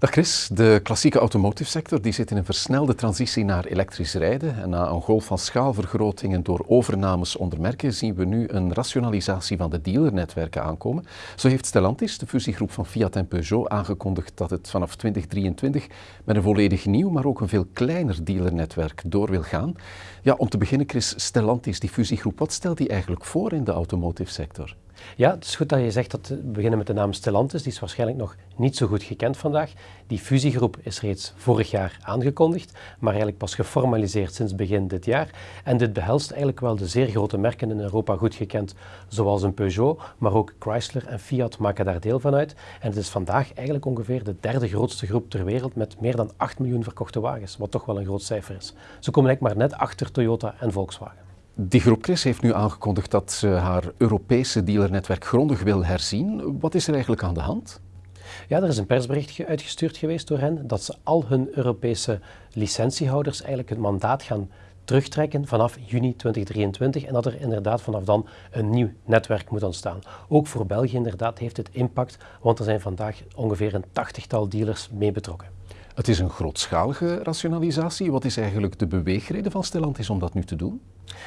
Dag Chris, de klassieke automotive sector die zit in een versnelde transitie naar elektrisch rijden. En na een golf van schaalvergrotingen door overnames onder merken zien we nu een rationalisatie van de dealernetwerken aankomen. Zo heeft Stellantis, de fusiegroep van Fiat en Peugeot, aangekondigd dat het vanaf 2023 met een volledig nieuw, maar ook een veel kleiner dealernetwerk door wil gaan. Ja, om te beginnen Chris, Stellantis, die fusiegroep, wat stelt die eigenlijk voor in de automotive sector? Ja, het is goed dat je zegt dat we beginnen met de naam Stellantis. Die is waarschijnlijk nog niet zo goed gekend vandaag. Die fusiegroep is reeds vorig jaar aangekondigd, maar eigenlijk pas geformaliseerd sinds begin dit jaar. En dit behelst eigenlijk wel de zeer grote merken in Europa goed gekend, zoals een Peugeot, maar ook Chrysler en Fiat maken daar deel van uit. En het is vandaag eigenlijk ongeveer de derde grootste groep ter wereld met meer dan 8 miljoen verkochte wagens, wat toch wel een groot cijfer is. Ze komen eigenlijk maar net achter Toyota en Volkswagen. Die groep Chris heeft nu aangekondigd dat ze haar Europese dealernetwerk grondig wil herzien. Wat is er eigenlijk aan de hand? Ja, er is een persbericht uitgestuurd geweest door hen dat ze al hun Europese licentiehouders eigenlijk het mandaat gaan terugtrekken vanaf juni 2023 en dat er inderdaad vanaf dan een nieuw netwerk moet ontstaan. Ook voor België inderdaad heeft het impact, want er zijn vandaag ongeveer een tachtigtal dealers mee betrokken. Het is een grootschalige rationalisatie. Wat is eigenlijk de beweegreden van Stellantis om dat nu te doen?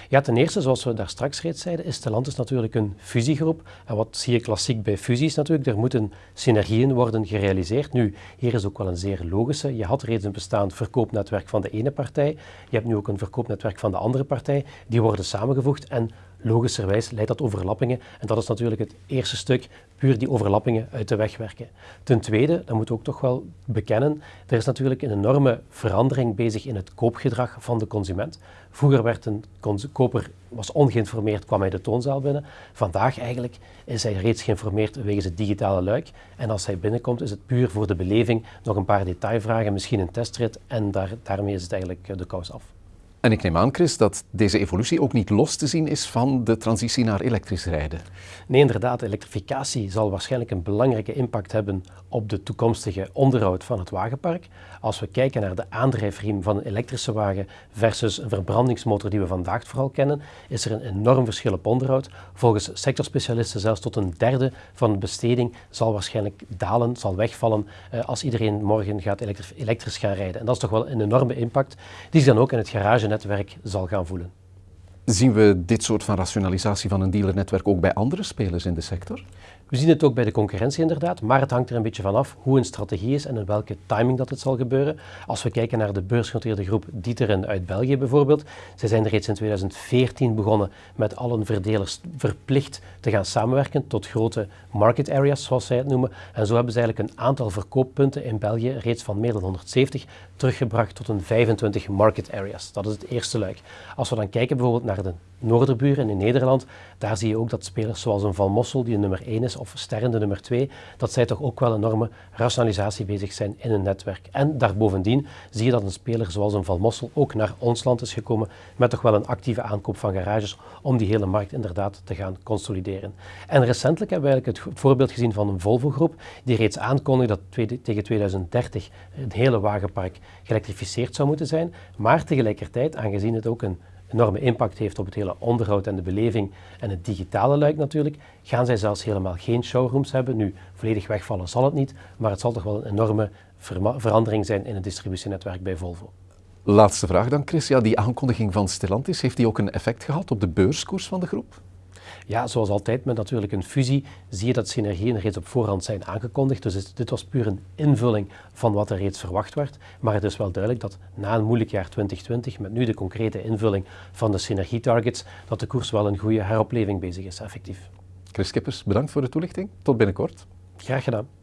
Ja, ten eerste, zoals we daar straks reeds zeiden, is Stellantis natuurlijk een fusiegroep. En wat zie je klassiek bij fusies natuurlijk? Er moeten synergieën worden gerealiseerd. Nu, hier is ook wel een zeer logische. Je had reeds een bestaand verkoopnetwerk van de ene partij. Je hebt nu ook een verkoopnetwerk van de andere partij. Die worden samengevoegd en logischerwijs leidt dat overlappingen. En dat is natuurlijk het eerste stuk, puur die overlappingen uit de weg werken. Ten tweede, dat moeten we ook toch wel bekennen, er is natuurlijk een enorme verandering bezig in het koopgedrag van de consument. Vroeger werd een koper was ongeïnformeerd, kwam hij de toonzaal binnen. Vandaag eigenlijk is hij reeds geïnformeerd wegens het digitale luik. En als hij binnenkomt is het puur voor de beleving, nog een paar detailvragen, misschien een testrit en daar, daarmee is het eigenlijk eh, de kous af. En ik neem aan, Chris, dat deze evolutie ook niet los te zien is van de transitie naar elektrisch rijden. Nee, inderdaad. Elektrificatie zal waarschijnlijk een belangrijke impact hebben op de toekomstige onderhoud van het wagenpark. Als we kijken naar de aandrijfriem van een elektrische wagen versus een verbrandingsmotor die we vandaag vooral kennen, is er een enorm verschil op onderhoud. Volgens sectorspecialisten zelfs tot een derde van de besteding zal waarschijnlijk dalen, zal wegvallen eh, als iedereen morgen gaat elektrisch gaan rijden. En dat is toch wel een enorme impact die zich dan ook in het garage netwerk zal gaan voelen. Zien we dit soort van rationalisatie van een dealernetwerk ook bij andere spelers in de sector? We zien het ook bij de concurrentie inderdaad, maar het hangt er een beetje vanaf hoe een strategie is en in welke timing dat het zal gebeuren. Als we kijken naar de beursgenoteerde groep Dieteren uit België bijvoorbeeld, zij zijn reeds in 2014 begonnen met al hun verdelers verplicht te gaan samenwerken tot grote market areas, zoals zij het noemen. En zo hebben ze eigenlijk een aantal verkooppunten in België reeds van meer dan 170 teruggebracht tot een 25 market areas. Dat is het eerste luik. Als we dan kijken bijvoorbeeld naar de noorderburen in Nederland, daar zie je ook dat spelers zoals een Van Mossel, die een nummer 1 is, of Sterren de nummer 2, dat zij toch ook wel een enorme rationalisatie bezig zijn in een netwerk. En daarbovendien zie je dat een speler zoals een Van Mossel ook naar ons land is gekomen met toch wel een actieve aankoop van garages om die hele markt inderdaad te gaan consolideren. En recentelijk hebben we eigenlijk het voorbeeld gezien van een Volvo-groep die reeds aankondigde dat tegen 2030 het hele wagenpark geëlektrificeerd zou moeten zijn, maar tegelijkertijd, aangezien het ook een enorme impact heeft op het hele onderhoud en de beleving en het digitale luik natuurlijk, gaan zij zelfs helemaal geen showrooms hebben. Nu, volledig wegvallen zal het niet, maar het zal toch wel een enorme verandering zijn in het distributienetwerk bij Volvo. Laatste vraag dan, Chris. Ja, die aankondiging van Stellantis, heeft die ook een effect gehad op de beurskoers van de groep? Ja, zoals altijd met natuurlijk een fusie zie je dat synergieën reeds op voorhand zijn aangekondigd. Dus dit was puur een invulling van wat er reeds verwacht werd. Maar het is wel duidelijk dat na een moeilijk jaar 2020, met nu de concrete invulling van de synergietargets, dat de koers wel een goede heropleving bezig is, effectief. Chris Kippers, bedankt voor de toelichting. Tot binnenkort. Graag gedaan.